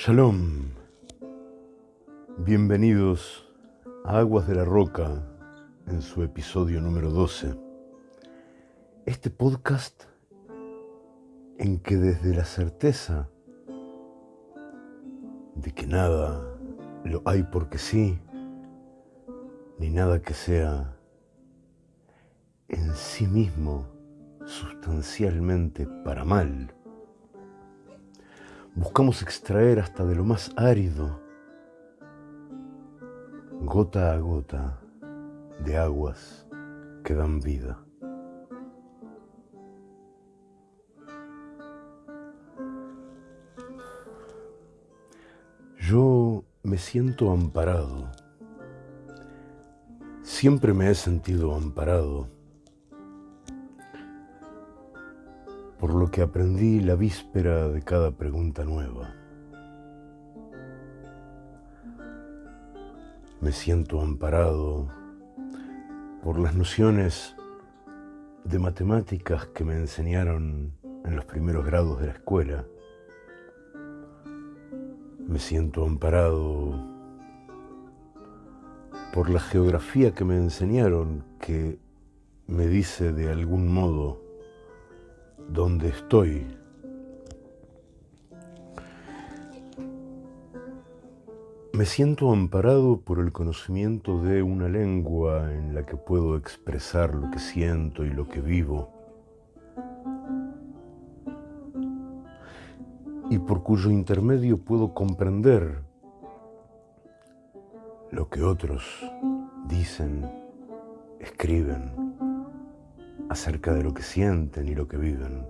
Shalom, bienvenidos a Aguas de la Roca en su episodio número 12. Este podcast en que desde la certeza de que nada lo hay porque sí, ni nada que sea en sí mismo sustancialmente para mal, buscamos extraer hasta de lo más árido, gota a gota, de aguas que dan vida. Yo me siento amparado. Siempre me he sentido amparado que aprendí la víspera de cada pregunta nueva. Me siento amparado por las nociones de matemáticas que me enseñaron en los primeros grados de la escuela. Me siento amparado por la geografía que me enseñaron que me dice de algún modo donde estoy. Me siento amparado por el conocimiento de una lengua en la que puedo expresar lo que siento y lo que vivo. Y por cuyo intermedio puedo comprender lo que otros dicen, escriben acerca de lo que sienten y lo que viven.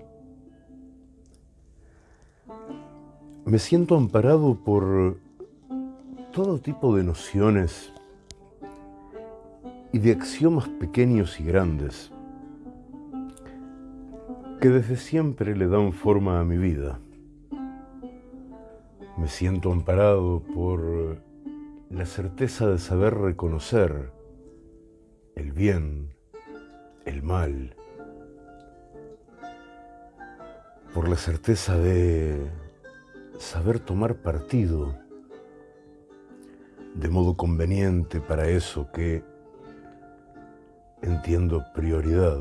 Me siento amparado por todo tipo de nociones y de axiomas pequeños y grandes que desde siempre le dan forma a mi vida. Me siento amparado por la certeza de saber reconocer el bien el mal, por la certeza de saber tomar partido de modo conveniente para eso que entiendo prioridad.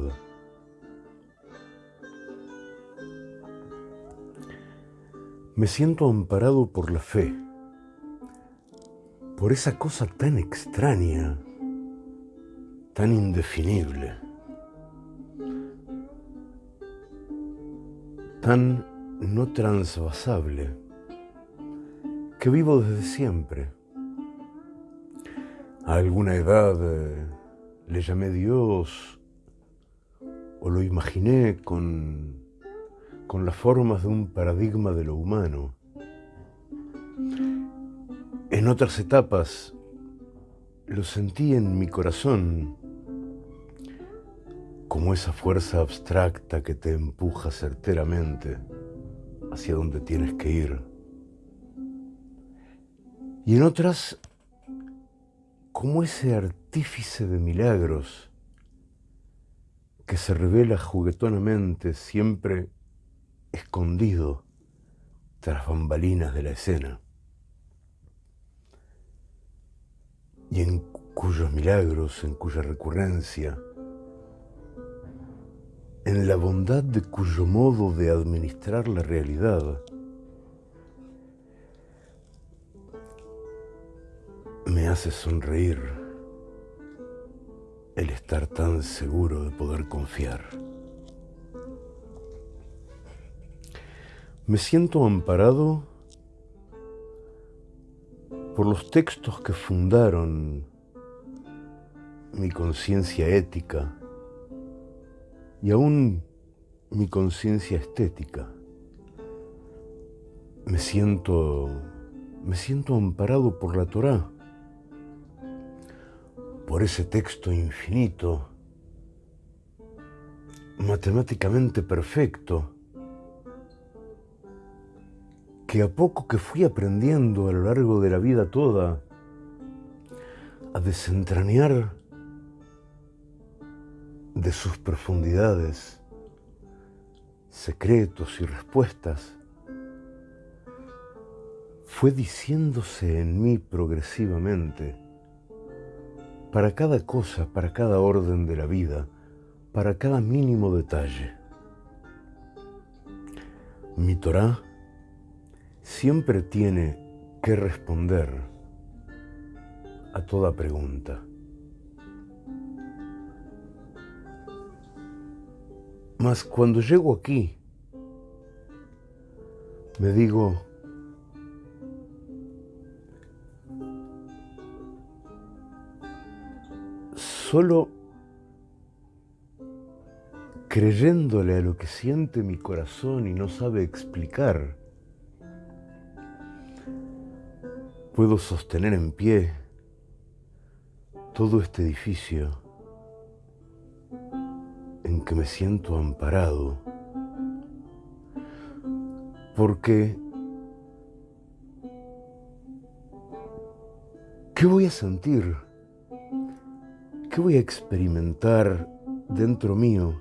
Me siento amparado por la fe, por esa cosa tan extraña, tan indefinible. Tan no transvasable que vivo desde siempre. A alguna edad eh, le llamé Dios o lo imaginé con, con las formas de un paradigma de lo humano. En otras etapas lo sentí en mi corazón como esa fuerza abstracta que te empuja certeramente hacia donde tienes que ir. Y en otras, como ese artífice de milagros que se revela juguetonamente siempre escondido tras bambalinas de la escena. Y en cuyos milagros, en cuya recurrencia, en la bondad de cuyo modo de administrar la realidad me hace sonreír el estar tan seguro de poder confiar. Me siento amparado por los textos que fundaron mi conciencia ética y aún mi conciencia estética. Me siento, me siento amparado por la Torá, por ese texto infinito, matemáticamente perfecto, que a poco que fui aprendiendo a lo largo de la vida toda a desentrañar de sus profundidades, secretos y respuestas, fue diciéndose en mí progresivamente, para cada cosa, para cada orden de la vida, para cada mínimo detalle. Mi Torah siempre tiene que responder a toda pregunta. Mas cuando llego aquí, me digo, solo creyéndole a lo que siente mi corazón y no sabe explicar, puedo sostener en pie todo este edificio en que me siento amparado, porque ¿qué voy a sentir? ¿Qué voy a experimentar dentro mío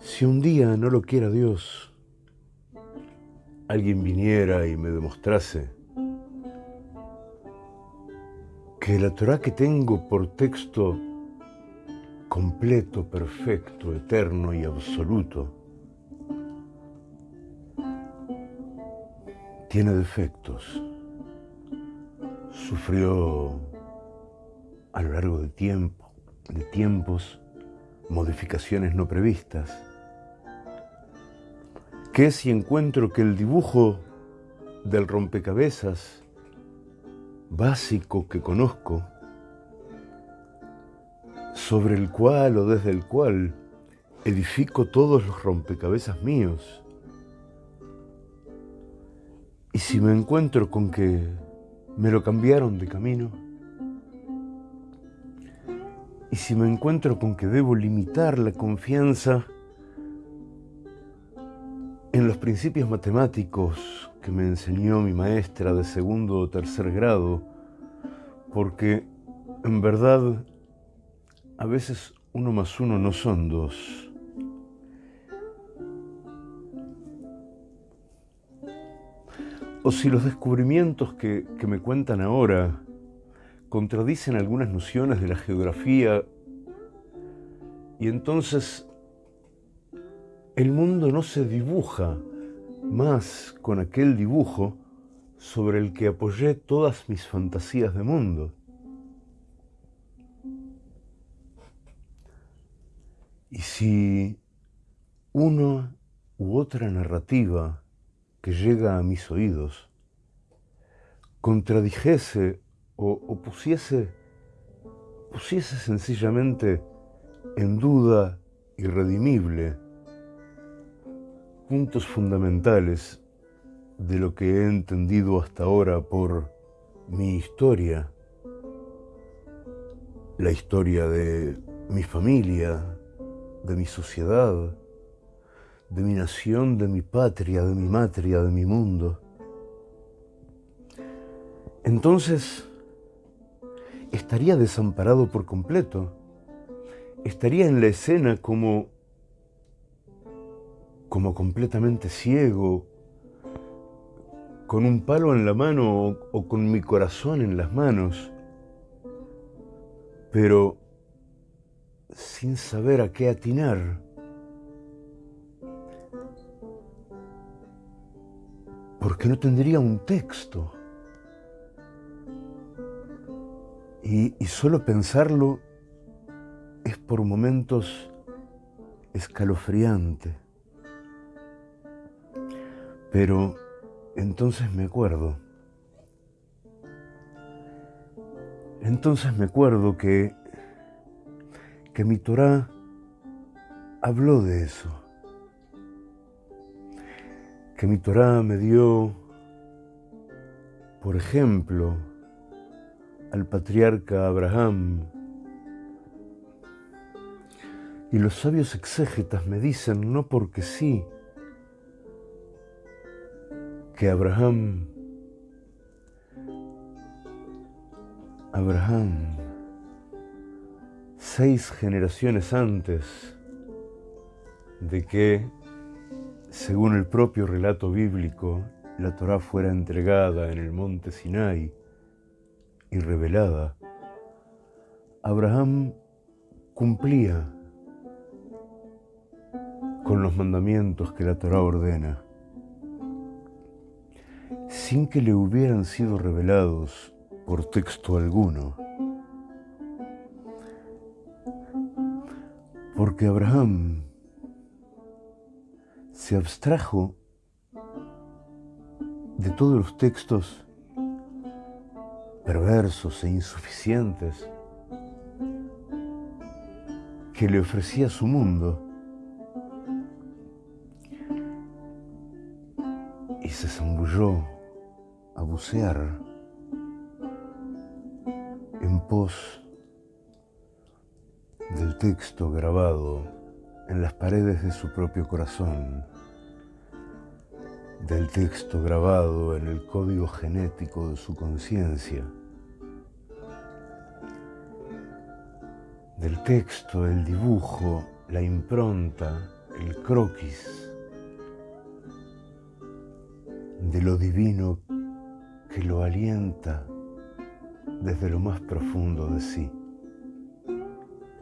si un día no lo quiera Dios? Alguien viniera y me demostrase que la Torah que tengo por texto completo, perfecto, eterno y absoluto tiene defectos, sufrió a lo largo de tiempo, de tiempos, modificaciones no previstas. ¿Qué si encuentro que el dibujo del rompecabezas básico que conozco, sobre el cual o desde el cual edifico todos los rompecabezas míos, y si me encuentro con que me lo cambiaron de camino, y si me encuentro con que debo limitar la confianza en los principios matemáticos que me enseñó mi maestra de segundo o tercer grado, porque en verdad a veces uno más uno no son dos. O si los descubrimientos que, que me cuentan ahora contradicen algunas nociones de la geografía y entonces el mundo no se dibuja más con aquel dibujo sobre el que apoyé todas mis fantasías de mundo. Y si una u otra narrativa que llega a mis oídos contradijese o, pusiese, pusiese sencillamente en duda irredimible puntos fundamentales de lo que he entendido hasta ahora por mi historia, la historia de mi familia, de mi sociedad, de mi nación, de mi patria, de mi matria, de mi mundo. Entonces, estaría desamparado por completo. Estaría en la escena como, como completamente ciego, con un palo en la mano o, o con mi corazón en las manos, pero sin saber a qué atinar. Porque no tendría un texto. Y, solo pensarlo es por momentos escalofriante. Pero entonces me acuerdo. Entonces me acuerdo que, que mi Torah habló de eso. Que mi Torah me dio, por ejemplo, al patriarca Abraham. Y los sabios exégetas me dicen, no porque sí, que Abraham, Abraham, seis generaciones antes de que, según el propio relato bíblico, la Torá fuera entregada en el monte Sinai y revelada, Abraham cumplía con los mandamientos que la Torá ordena, sin que le hubieran sido revelados por texto alguno. Porque Abraham se abstrajo de todos los textos perversos e insuficientes que le ofrecía su mundo. Y se zambulló a bucear en pos del texto grabado en las paredes de su propio corazón, del texto grabado en el código genético de su conciencia, del texto, el dibujo, la impronta, el croquis, de lo divino que lo alienta desde lo más profundo de sí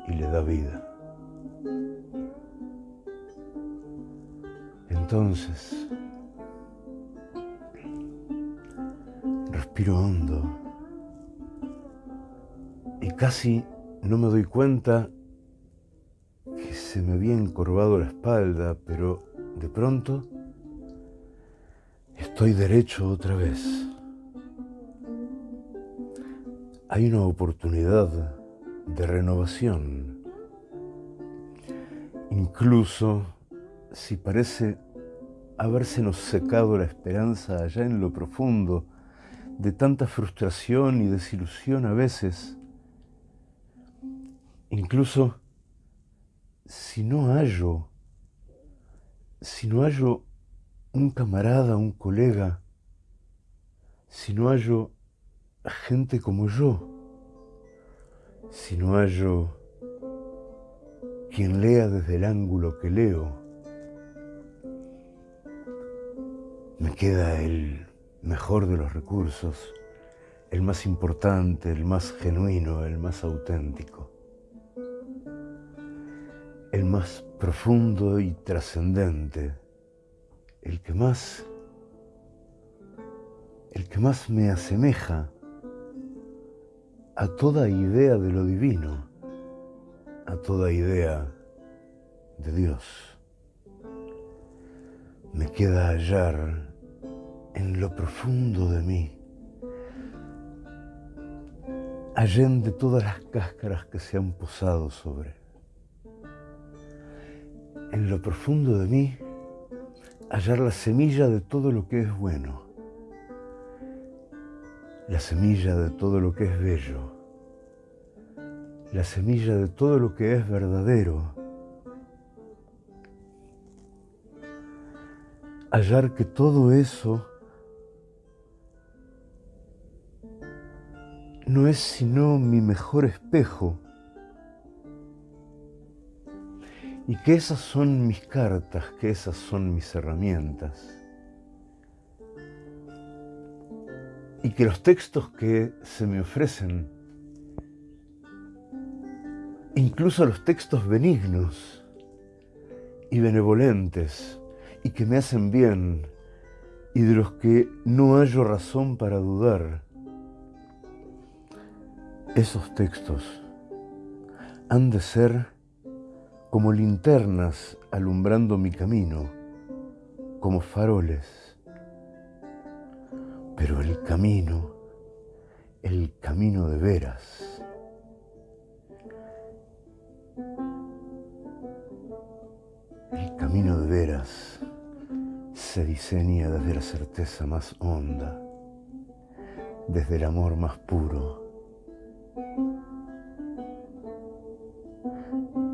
y le da vida. Entonces, respiro hondo y casi no me doy cuenta que se me había encorvado la espalda, pero de pronto estoy derecho otra vez. Hay una oportunidad de renovación. Incluso si parece habérsenos secado la esperanza allá en lo profundo de tanta frustración y desilusión a veces, incluso si no hallo, si no hallo un camarada, un colega, si no hallo gente como yo, si no hallo quien lea desde el ángulo que leo, me queda el mejor de los recursos, el más importante, el más genuino, el más auténtico, el más profundo y trascendente, el que más, el que más me asemeja a toda idea de lo divino, a toda idea de Dios. Me queda hallar en lo profundo de mí, allende todas las cáscaras que se han posado sobre. En lo profundo de mí, hallar la semilla de todo lo que es bueno la semilla de todo lo que es bello, la semilla de todo lo que es verdadero, hallar que todo eso no es sino mi mejor espejo y que esas son mis cartas, que esas son mis herramientas. Y que los textos que se me ofrecen, incluso los textos benignos y benevolentes y que me hacen bien y de los que no hallo razón para dudar, esos textos han de ser como linternas alumbrando mi camino, como faroles pero el camino, el camino de veras, el camino de veras se diseña desde la certeza más honda, desde el amor más puro.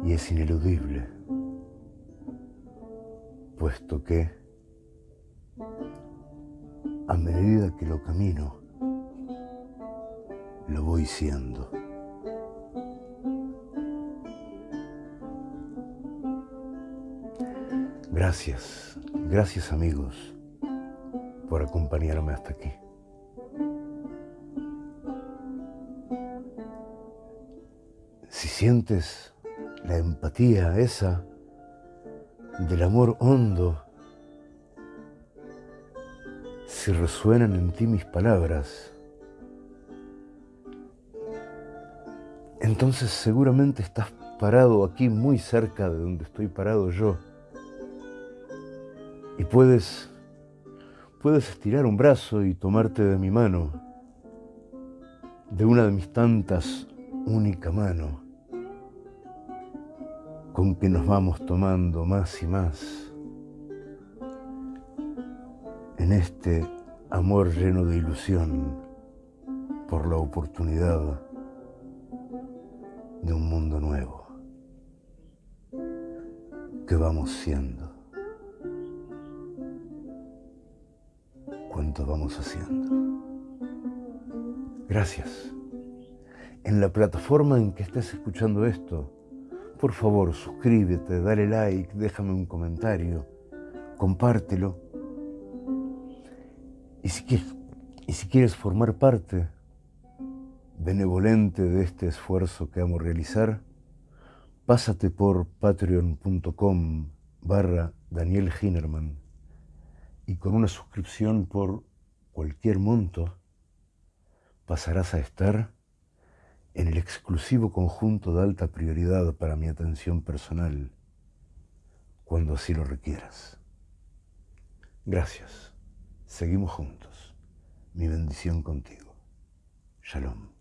Y es ineludible, puesto que medida que lo camino, lo voy siendo. Gracias, gracias amigos. por acompañarme hasta aquí. Si sientes la empatía esa del amor hondo, si resuenan en ti mis palabras, entonces seguramente estás parado aquí muy cerca de donde estoy parado yo. Y puedes puedes estirar un brazo y tomarte de mi mano, de una de mis tantas única mano, con que nos vamos tomando más y más en este amor lleno de ilusión por la oportunidad de un mundo nuevo que vamos siendo. cuánto vamos haciendo. Gracias. En la plataforma en que estés escuchando esto, por favor, suscríbete, dale like, déjame un comentario, compártelo. Y si quieres, formar parte benevolente de este esfuerzo que amo realizar, pásate por patreon.com barra Daniel Hinerman y con una suscripción por cualquier monto pasarás a estar en el exclusivo conjunto de alta prioridad para mi atención personal cuando así lo requieras. Gracias. Seguimos juntos. Mi bendición contigo. Shalom.